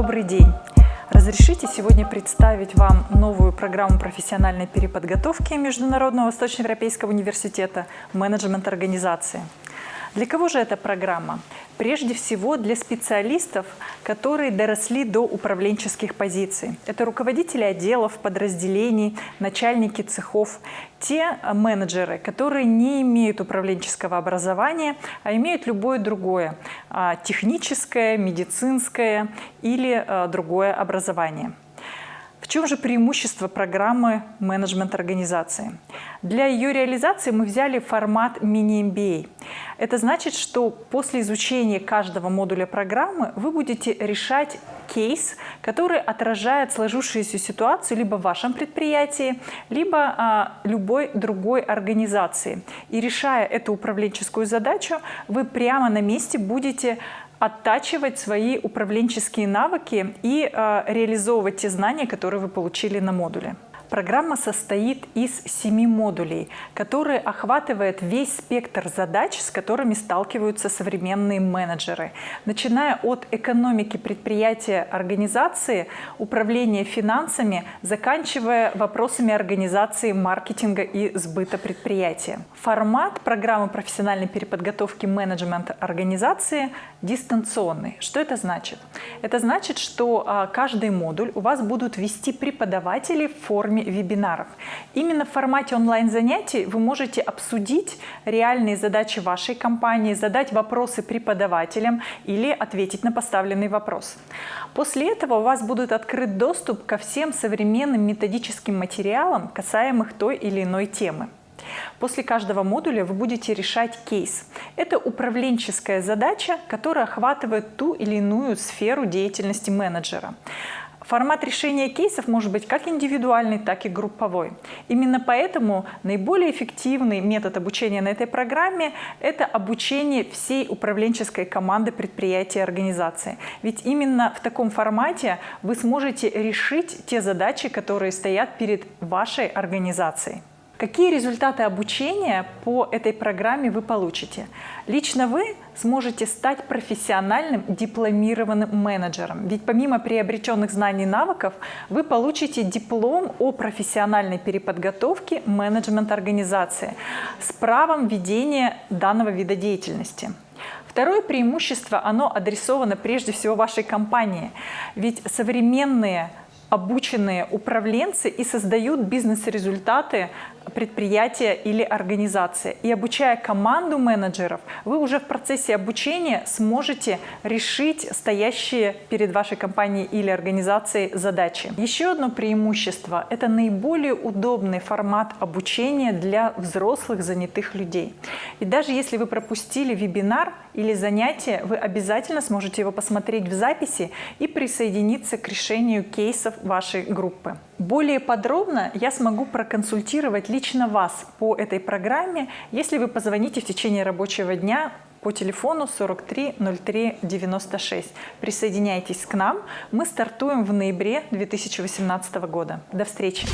Добрый день! Разрешите сегодня представить вам новую программу профессиональной переподготовки Международного Восточноевропейского университета «Менеджмент организации». Для кого же эта программа? Прежде всего для специалистов, которые доросли до управленческих позиций. Это руководители отделов, подразделений, начальники цехов, те менеджеры, которые не имеют управленческого образования, а имеют любое другое, а, техническое, медицинское или а, другое образование. В чем же преимущество программы менеджмент организации? Для ее реализации мы взяли формат мини-MBA. Это значит, что после изучения каждого модуля программы вы будете решать кейс, который отражает сложившуюся ситуацию либо в вашем предприятии, либо а, любой другой организации. И решая эту управленческую задачу, вы прямо на месте будете оттачивать свои управленческие навыки и э, реализовывать те знания, которые вы получили на модуле. Программа состоит из семи модулей, которые охватывают весь спектр задач, с которыми сталкиваются современные менеджеры, начиная от экономики предприятия, организации, управления финансами, заканчивая вопросами организации маркетинга и сбыта предприятия. Формат программы профессиональной переподготовки менеджмента организации дистанционный. Что это значит? Это значит, что а, каждый модуль у вас будут вести преподаватели в форме форме вебинаров. Именно в формате онлайн-занятий вы можете обсудить реальные задачи вашей компании, задать вопросы преподавателям или ответить на поставленный вопрос. После этого у вас будет открыт доступ ко всем современным методическим материалам, касаемых той или иной темы. После каждого модуля вы будете решать кейс. Это управленческая задача, которая охватывает ту или иную сферу деятельности менеджера. Формат решения кейсов может быть как индивидуальный, так и групповой. Именно поэтому наиболее эффективный метод обучения на этой программе – это обучение всей управленческой команды предприятия и организации. Ведь именно в таком формате вы сможете решить те задачи, которые стоят перед вашей организацией. Какие результаты обучения по этой программе вы получите? Лично вы сможете стать профессиональным дипломированным менеджером. Ведь помимо приобретенных знаний и навыков, вы получите диплом о профессиональной переподготовке менеджмент организации с правом ведения данного вида деятельности. Второе преимущество, оно адресовано прежде всего вашей компании. Ведь современные обученные управленцы и создают бизнес-результаты предприятия или организации. И обучая команду менеджеров, вы уже в процессе обучения сможете решить стоящие перед вашей компанией или организацией задачи. Еще одно преимущество – это наиболее удобный формат обучения для взрослых занятых людей. И даже если вы пропустили вебинар или занятие, вы обязательно сможете его посмотреть в записи и присоединиться к решению кейсов вашей группы. Более подробно я смогу проконсультировать лично вас по этой программе, если вы позвоните в течение рабочего дня по телефону 43 03 96. Присоединяйтесь к нам. Мы стартуем в ноябре 2018 года. До встречи!